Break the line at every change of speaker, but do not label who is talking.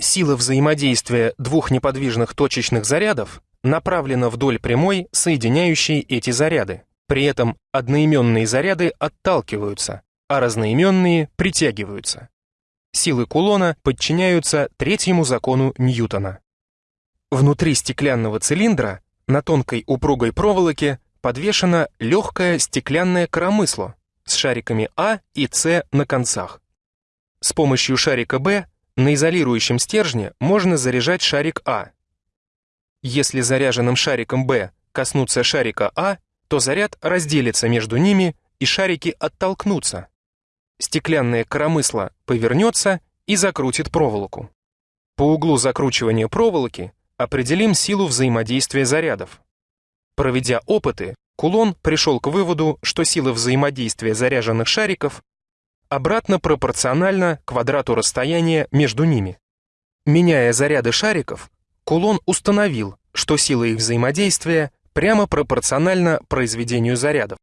Сила взаимодействия двух неподвижных точечных зарядов направлена вдоль прямой, соединяющей эти заряды. При этом одноименные заряды отталкиваются, а разноименные притягиваются. Силы кулона подчиняются третьему закону Ньютона. Внутри стеклянного цилиндра на тонкой упругой проволоке подвешено легкое стеклянное коромысло с шариками А и С на концах. С помощью шарика Б на изолирующем стержне можно заряжать шарик А. Если заряженным шариком Б коснуться шарика А, то заряд разделится между ними и шарики оттолкнутся. Стеклянное коромысло повернется и закрутит проволоку. По углу закручивания проволоки определим силу взаимодействия зарядов. Проведя опыты, Кулон пришел к выводу, что сила взаимодействия заряженных шариков обратно пропорциональна квадрату расстояния между ними. Меняя заряды шариков, Кулон установил, что сила их взаимодействия прямо пропорциональна произведению зарядов.